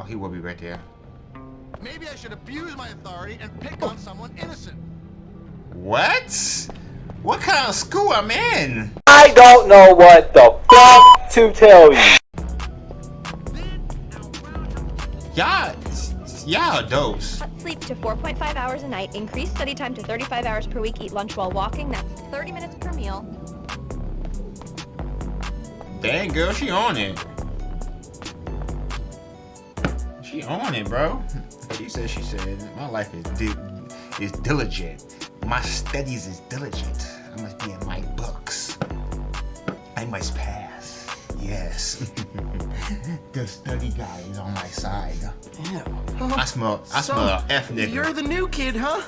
Oh, he will be right there. Maybe I should abuse my authority and pick on someone innocent. What? What kind of school I'm in? I don't know what the fuck to tell you. Y'all, y'all dose. Sleep to 4.5 hours a night, increase study time to 35 hours per week, eat lunch while walking, that's 30 minutes per meal. Dang, girl, she on it. She on it, bro. She said, she said, my life is di is diligent. My studies is diligent. I must be in my books. I must pass. Yes. the study guy is on my side. Ew. I smell, I So, smell a F nigga. You're the new kid, huh?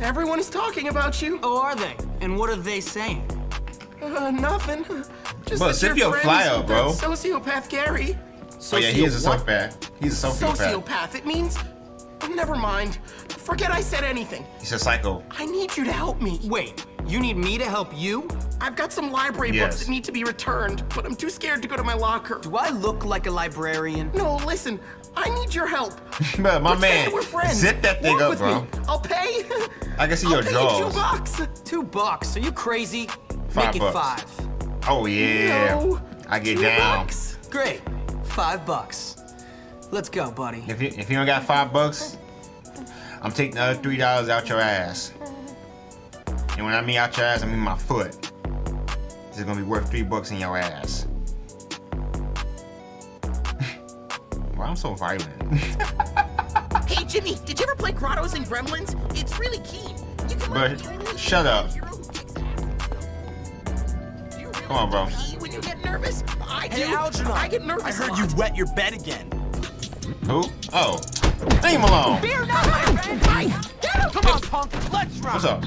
Everyone is talking about you. Oh, are they? And what are they saying? Uh, nothing. Just But that your friends flyer, with bro. that sociopath Gary. Oh yeah, he is a Socio- sociopath. He's a sociopath. Sociopath. It means. Never mind. Forget I said anything. He's a psycho. I need you to help me. Wait, you need me to help you? I've got some library Yes. books that need to be returned, but I'm too scared to go to my locker. Do I look like a librarian? No, listen. I need your help. But my Pretend man, we're friends. zip that thing Walk up, with bro. Me. I'll pay. I can see I'll your pay jaws. you two bucks. Two bucks. Are you crazy? Five Make it bucks. five. Oh yeah. No. I get two down. Bucks. Great. Five bucks. Let's go, buddy. If you if you don't got five bucks, I'm taking the other three dollars out your ass. And when I mean out your ass, I mean my foot. This is gonna be worth three bucks in your ass. Why I'm so violent? Hey Jimmy, did you ever play Grottos and Gremlins? It's really keen. You can But learn to totally shut be a up. Come on, bro. pee when you get nervous? I do. Hey, Algernon. I get nervous. I heard a you wet your bed again. Who? Oh, leave him alone. Beer not my friend. Hey, get him. Come on, punk. Let's run. What's up?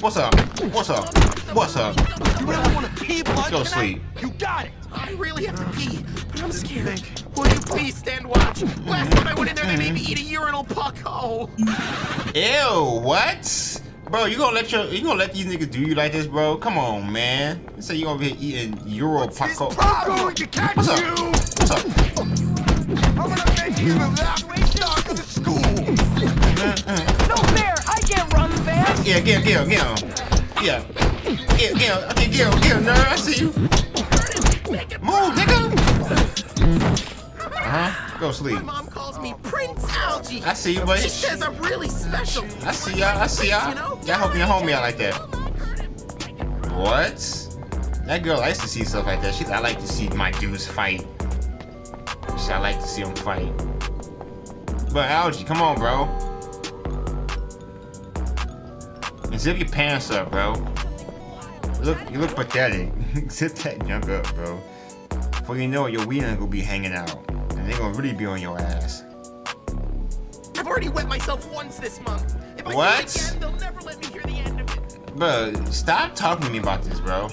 What's up? What's up? What's up? You really want to pee blood Go tonight? sleep. You got it. I really have to pee, but I'm scared. Will you please stand watch? Last time I went in there, they made me mm-hmm. eat a urinal puck. Oh. Ew, what? Bro, you gonna let your you gonna let these niggas do you like this, bro? Come on, man. You say you over here eating Euro His Paco. problem going to catch What's up? you. What's up? I'm gonna make him the last dog of the school. No fair. I can't run fast. Yeah, get him, get him, get him. Yeah. Get, get him. Okay, get him, get him, nerd. I see you. Move, nigga. Uh-huh. Go sleep. My mom calls me Prince Algie. I see you, buddy. She says I'm really special. I see y'all. I see y'all. Y'all helping your homie out like that. What? That girl likes to see stuff like that. She I like to see my dudes fight. She I like to see them fight. But Algie, come on, bro. And zip your pants up, bro. Look, you look pathetic. zip that junk up, bro. Before you know it, your weed gonna be hanging out, and they gonna really be on your ass. I've already wet myself once this month. If I What? do it again, they'll never let me hear the end of it. Bro, stop talking to me about this, bro.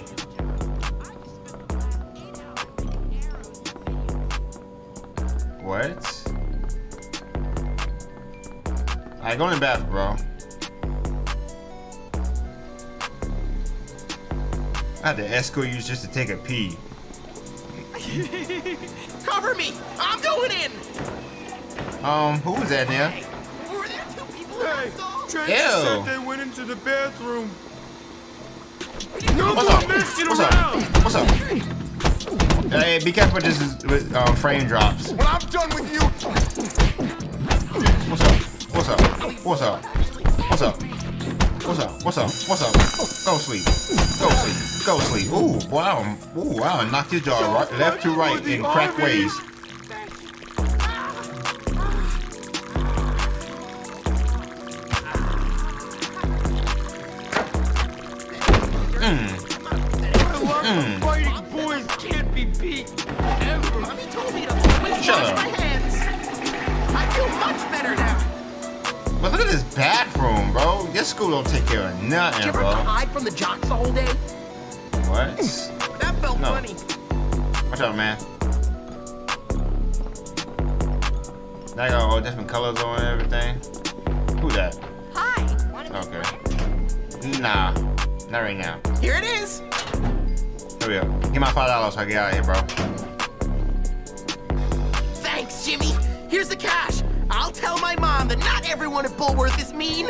What? Alright, go in the bathroom, bro. I had to escort you just to take a pee. Cover me! I'm going in! Um, who was that now? Were there two people in that stall? Trent Ew. said they went into the bathroom. What's up? What's up? What's up? Hey, be careful with this with um, frame drops. When I'm done with you, What's up? What's up? What's up? What's up? What's up? What's up? What's up? Go sleep. Go sleep. Go sleep. Ooh, boy, I done, ooh, I done knocked his jaw right, left to right in crack ways. Mm. fighting boys can't be beat. Ever. Mommy told me to always Shut wash up. my hands. I feel much better now. But look at this bathroom, bro. This school don't take care of Did nothing, you ever bro. hide from the jocks the whole day? What? That felt No. funny. Watch out, man. Now I got all different colors on and everything. Who that? Hi! Okay. friends? Nah, not right now. Here it is. Here we go. Give my five dollars so I get out of here, bro. Thanks, Jimmy. Here's the cash. I'll tell my mom that not everyone at Bullworth is mean.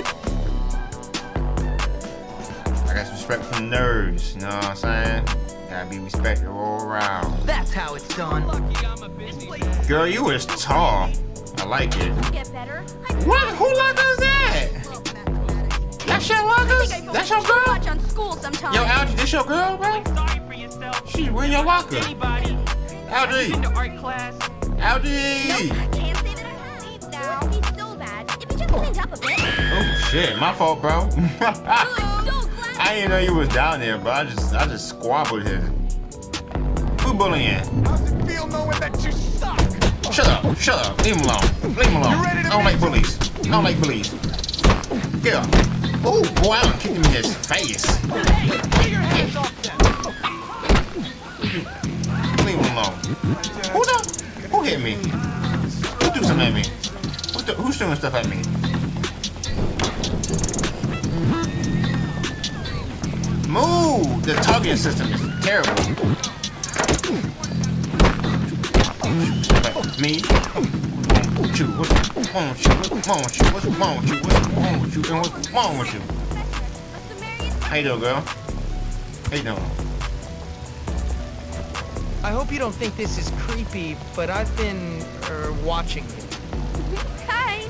I got some respect from nerds, you know what I'm saying? Gotta be respected all around. That's how it's done. Lucky I'm a busy man. Girl, you was tall. I like it. Get? What? Who locker is that? That's your locker? That's your girl? Watch on sometimes. Yo, Algie, this your girl, bro? Sorry for yourself. She's in your locker. Anybody? Algie, In art class. Algie. Can't say that I have now. He's so bad. If he just cleaned up a bit. Oh shit, my fault, bro. so glad. I didn't know you was down there, bro. I just, I just squabbled here. Who bullying? How's it feel knowing that you suck? Shut up, shut up. Leave him alone. Leave him alone. You ready to I don't like bullies. I don't like bullies. Get up. Oh, boy, I'm kicking him in his face. Leave him alone. Who the? Who hit me? Who threw something at me? Who's, th- who's throwing stuff at me? Move! The targeting system is terrible. Me? What's wrong with you? What's wrong with you? What's wrong with you? What's wrong with you? What's wrong with you? And what's wrong with you? How you doing, girl? How you doing? I hope you don't think this is creepy, but I've been er, watching you. Hi.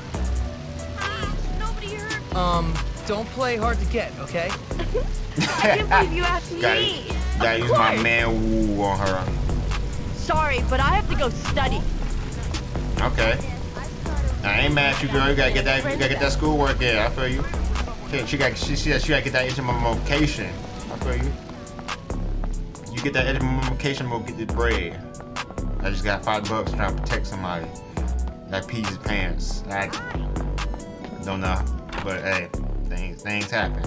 Hi. Nobody heard me. Um, don't play hard to get, okay? I can't believe you asked me. Gotta, gotta use my man woo on her. Sorry, but I have to go study. Okay. I ain't mad at you, girl. You gotta get that. You gotta get that schoolwork in. I feel you. She, she got. She said she gotta get that into my vocation. I feel you. You get that into my vocation, we'll get the bread. I just got five bucks trying to protect somebody. That pees his pants. I don't know, but hey, things things happen.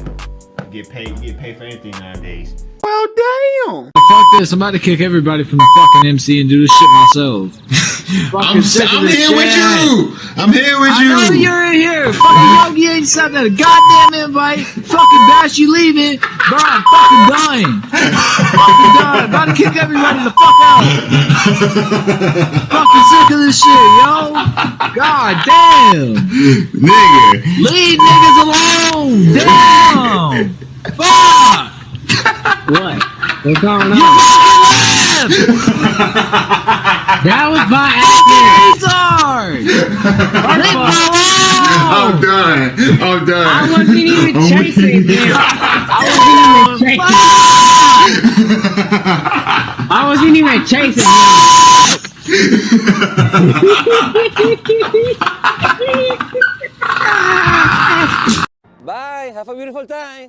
You get paid. You get paid for anything nowadays. Well, damn. Fuck this, I'm about to kick everybody from the fucking MC and do this shit myself. I'm, I'm this here with you. I'm here with I you. know you're in here. Fucking Yogi ain't sent that a goddamn invite. Fucking Bash, you leaving. Bro, I'm fucking dying. fucking done. About to kick everybody the fuck out. fucking sick of this shit, yo. God damn. Nigga. Leave niggas alone. Damn. Fuck. What? What's going You on? Fucking left. That was by Fucking accident. retard. Leave me I'm done. I'm done. I wasn't even I'm chasing him. I wasn't even chasing. I wasn't even chasing him. Bye. Have a beautiful time.